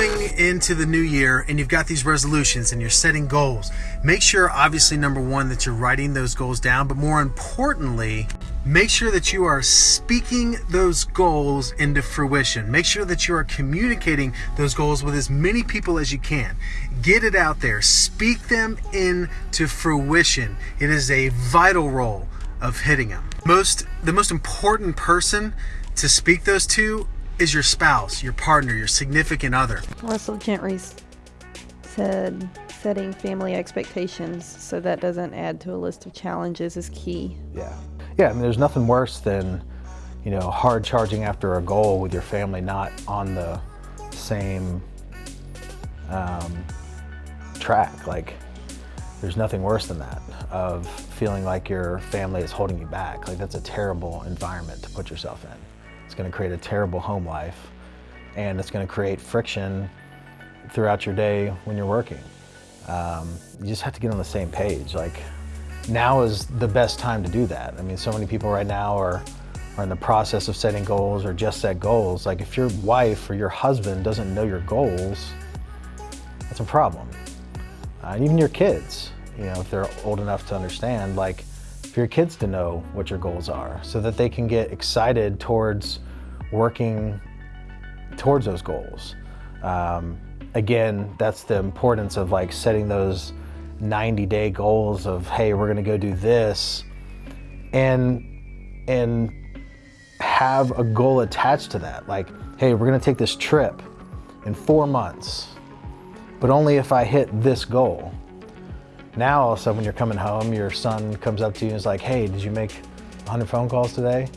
into the new year and you've got these resolutions and you're setting goals, make sure, obviously, number one, that you're writing those goals down, but more importantly, make sure that you are speaking those goals into fruition. Make sure that you are communicating those goals with as many people as you can. Get it out there, speak them into fruition. It is a vital role of hitting them. Most the most important person to speak those to is your spouse, your partner, your significant other. Russell Gentry said setting family expectations so that doesn't add to a list of challenges is key. Yeah. Yeah, I mean, there's nothing worse than, you know, hard charging after a goal with your family not on the same um, track. Like, there's nothing worse than that, of feeling like your family is holding you back. Like, that's a terrible environment to put yourself in. It's going to create a terrible home life, and it's going to create friction throughout your day when you're working. Um, you just have to get on the same page. Like, now is the best time to do that. I mean, so many people right now are, are in the process of setting goals or just set goals. Like if your wife or your husband doesn't know your goals, that's a problem. Uh, and even your kids, you know, if they're old enough to understand, like for your kids to know what your goals are so that they can get excited towards working towards those goals. Um, again, that's the importance of like setting those 90 day goals of, hey, we're gonna go do this and, and have a goal attached to that. Like, hey, we're gonna take this trip in four months, but only if I hit this goal. Now, all of a sudden, when you're coming home, your son comes up to you and is like, hey, did you make 100 phone calls today?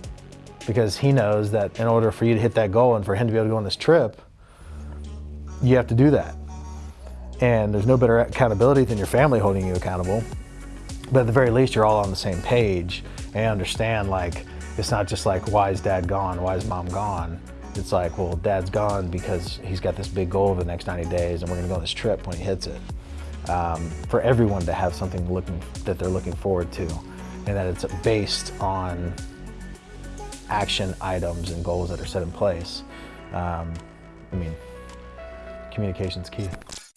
Because he knows that in order for you to hit that goal and for him to be able to go on this trip, you have to do that. And there's no better accountability than your family holding you accountable. But at the very least, you're all on the same page and understand like, it's not just like, why is dad gone? Why is mom gone? It's like, well, dad's gone because he's got this big goal over the next 90 days and we're gonna go on this trip when he hits it. Um, for everyone to have something looking that they're looking forward to and that it's based on action items and goals that are set in place. Um, I mean, communication's key.